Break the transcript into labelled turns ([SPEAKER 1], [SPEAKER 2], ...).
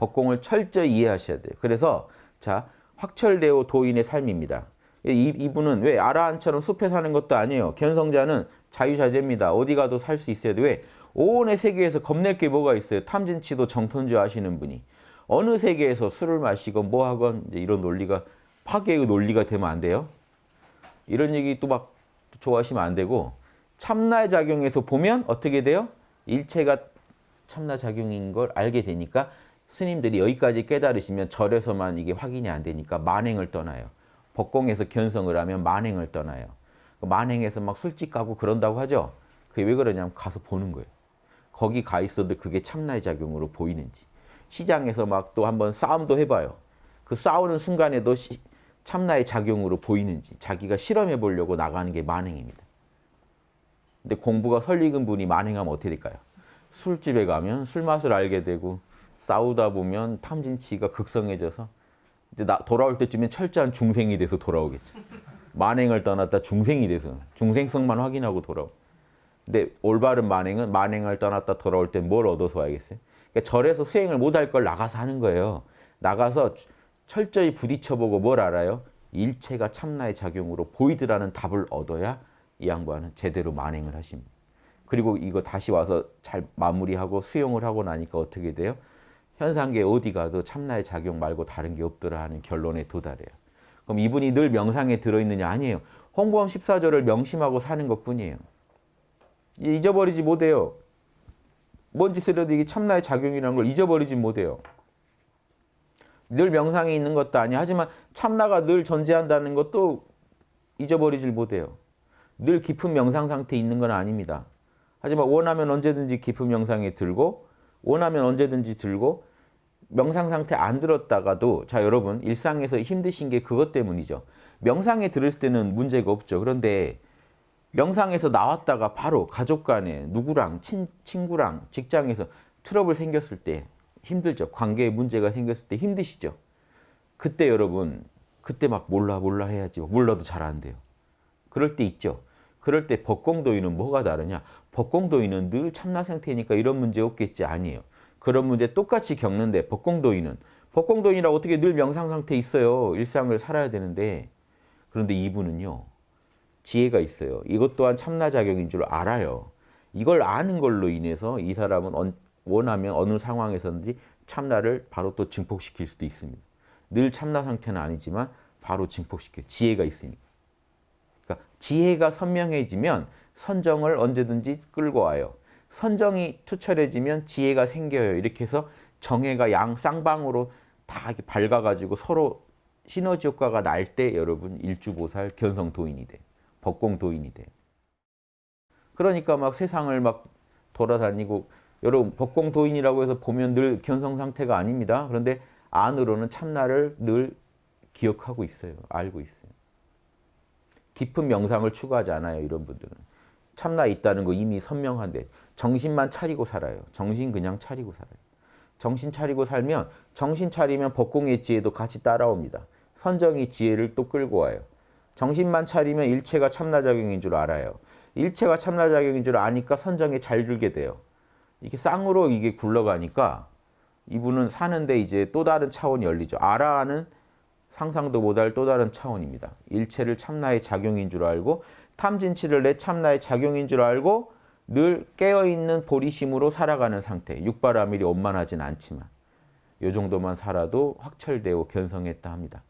[SPEAKER 1] 법공을 철저히 이해하셔야 돼요. 그래서 자 확철대오 도인의 삶입니다. 이, 이분은 왜 아라한처럼 숲에 사는 것도 아니에요. 견성자는 자유자재입니다. 어디 가도 살 수 있어야 돼. 왜? 오온의 세계에서 겁낼 게 뭐가 있어요? 탐진치도 정통주 하시는 분이. 어느 세계에서 술을 마시건 뭐 하건 이런 논리가 파괴의 논리가 되면 안 돼요. 이런 얘기 또 막 좋아하시면 안 되고 참나의 작용에서 보면 어떻게 돼요? 일체가 참나 작용인 걸 알게 되니까 스님들이 여기까지 깨달으시면 절에서만 이게 확인이 안 되니까 만행을 떠나요. 법공에서 견성을 하면 만행을 떠나요. 만행에서 막 술집 가고 그런다고 하죠. 그게 왜 그러냐면 가서 보는 거예요. 거기 가 있어도 그게 참나의 작용으로 보이는지. 시장에서 막 또 한번 싸움도 해봐요. 그 싸우는 순간에도 시, 참나의 작용으로 보이는지 자기가 실험해 보려고 나가는 게 만행입니다. 근데 공부가 설익은 분이 만행하면 어떻게 될까요? 술집에 가면 술 맛을 알게 되고 싸우다 보면 탐진치가 극성해져서 이제 나, 돌아올 때쯤엔 철저한 중생이 돼서 돌아오겠죠. 만행을 떠났다 중생이 돼서 중생성만 확인하고 돌아오. 근데 올바른 만행은 만행을 떠났다 돌아올 때 뭘 얻어서 와야겠어요? 그러니까 절에서 수행을 못할 걸 나가서 하는 거예요. 나가서 철저히 부딪혀보고 뭘 알아요? 일체가 참나의 작용으로 보이더라는 답을 얻어야 이 양반은 제대로 만행을 하십니다. 그리고 이거 다시 와서 잘 마무리하고 수용을 하고 나니까 어떻게 돼요? 현상계 어디 가도 참나의 작용 말고 다른 게 없더라 하는 결론에 도달해요. 그럼 이분이 늘 명상에 들어있느냐? 아니에요. 홍보암 14조를 명심하고 사는 것뿐이에요. 잊어버리지 못해요. 뭔 짓을 해도 이게 참나의 작용이라는 걸 잊어버리지 못해요. 늘 명상에 있는 것도 아니야. 하지만 참나가 늘 존재한다는 것도 잊어버리질 못해요. 늘 깊은 명상 상태에 있는 건 아닙니다. 하지만 원하면 언제든지 깊은 명상에 들고 원하면 언제든지 들고 명상 상태 안 들었다가도 자 여러분 일상에서 힘드신 게 그것 때문이죠. 명상에 들을 때는 문제가 없죠. 그런데 명상에서 나왔다가 바로 가족 간에 누구랑 친, 친구랑 직장에서 트러블 생겼을 때 힘들죠. 관계에 문제가 생겼을 때 힘드시죠. 그때 여러분 그때 막 몰라 몰라 해야지 몰라도 잘 안 돼요. 그럴 때 있죠. 그럴 때 법공도인은 뭐가 다르냐? 법공도인은 늘 참나 상태니까 이런 문제 없겠지 아니에요. 그런 문제 똑같이 겪는데 법공도인은 법공도인이라 어떻게 늘 명상 상태에 있어요. 일상을 살아야 되는데 그런데 이분은요. 지혜가 있어요. 이것 또한 참나작용인 줄 알아요. 이걸 아는 걸로 인해서 이 사람은 원하면 어느 상황에서든지 참나를 바로 또 증폭시킬 수도 있습니다. 늘 참나 상태는 아니지만 바로 증폭시켜 지혜가 있으니까. 그러니까 지혜가 선명해지면 선정을 언제든지 끌고 와요. 선정이 투철해지면 지혜가 생겨요. 이렇게 해서 정해가 양 쌍방으로 다 밝아가지고 서로 시너지 효과가 날 때 여러분 일주보살 견성도인이 돼. 법공도인이 돼. 그러니까 막 세상을 막 돌아다니고 여러분 법공도인이라고 해서 보면 늘 견성 상태가 아닙니다. 그런데 안으로는 참나를 늘 기억하고 있어요. 알고 있어요. 깊은 명상을 추구하지 않아요. 이런 분들은. 참나 있다는 거 이미 선명한데 정신만 차리고 살아요. 정신 그냥 차리고 살아요. 정신 차리고 살면 정신 차리면 법공의 지혜도 같이 따라옵니다. 선정이 지혜를 또 끌고 와요. 정신만 차리면 일체가 참나작용인 줄 알아요. 일체가 참나작용인 줄 아니까 선정에 잘 들게 돼요. 이게 쌍으로 이게 굴러가니까 이분은 사는데 이제 또 다른 차원이 열리죠. 아라하는 상상도 못할 또 다른 차원입니다. 일체를 참나의 작용인 줄 알고 탐진치를 내 참나의 작용인 줄 알고 늘 깨어있는 보리심으로 살아가는 상태. 육바라밀이 원만하진 않지만 이 정도만 살아도 확철되고 견성했다 합니다.